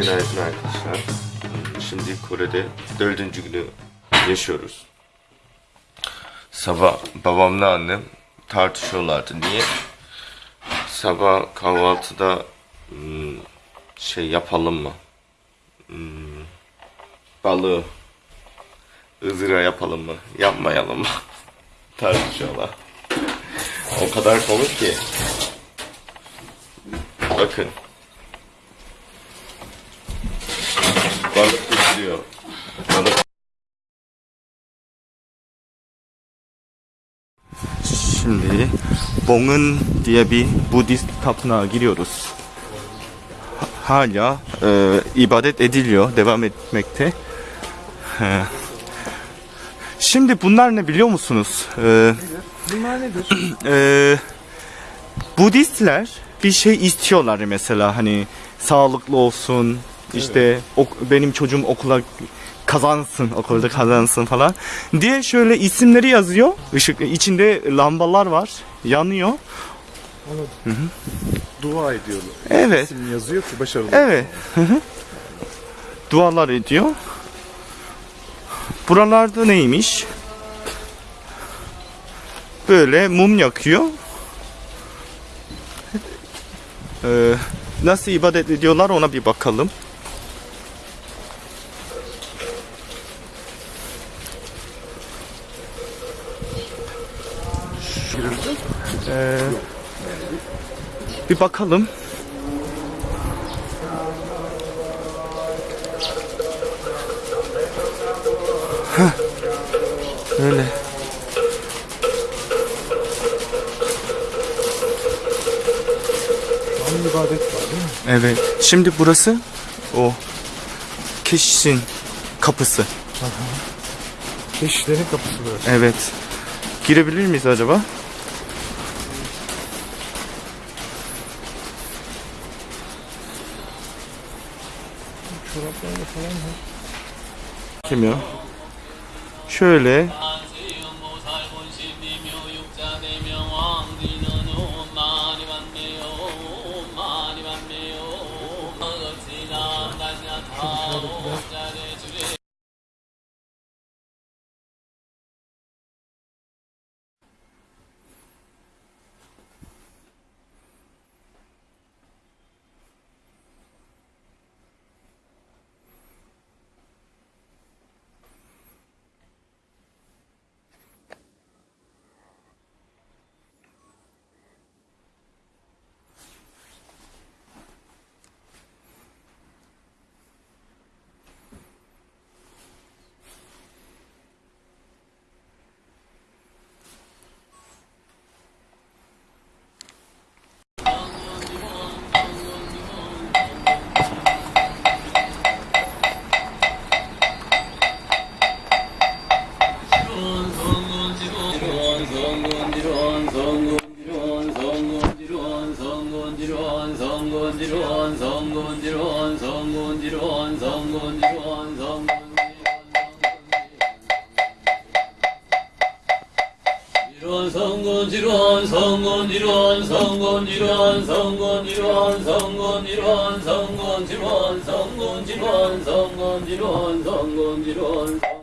Günaydın arkadaşlar. Şimdi Kore'de dördüncü günü yaşıyoruz. Sabah babamla annem tartışıyorlardı. Niye? Sabah kahvaltıda hmm, şey yapalım mı? Hmm, balığı ızgara yapalım mı? Yapmayalım mı? Tartışıyorlar. O kadar komik ki. Bakın. Balık. Şimdi Bong'un diye bir Budist tapınağa giriyoruz. Ha- Hala e, ibadet ediliyor, devam etmekte. He. Şimdi bunlar ne biliyor musunuz? E, Bunlar nedir? e, Budistler bir şey istiyorlar mesela hani sağlıklı olsun işte ok- benim çocuğum okula kazansın okulda kazansın falan diye şöyle isimleri yazıyor. Işık içinde lambalar var yanıyor. Dua ediyorlar. evet. İsim yazıyor ki başarılı. evet. Hı hı. dualar ediyor. Buralarda neymiş? Böyle mum yakıyor. Ee, nasıl ibadet ediyorlar ona bir bakalım. Ee, bir bakalım. Heh. Öyle. Evet. Şimdi burası o keşin kapısı. Keşişlerin kapısı böyle. Evet. Girebilir miyiz acaba? Çoraplarla falan var. Kim ya? Şöyle 성군 지론 성군 지론 성군 지론 성군 지론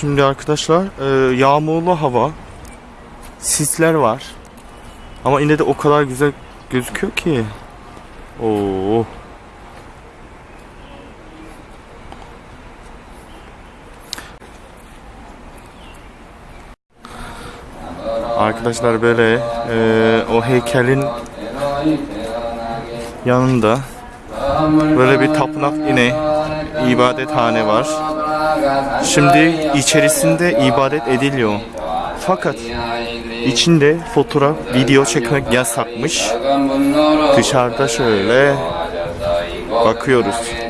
Şimdi arkadaşlar e, yağmurlu hava sisler var ama yine de o kadar güzel gözüküyor ki Oo. Arkadaşlar böyle e, o heykelin yanında böyle bir tapınak yine ibadethane var. Şimdi içerisinde ibadet ediliyor. Fakat içinde fotoğraf, video çekmek yasakmış. Dışarıda şöyle bakıyoruz.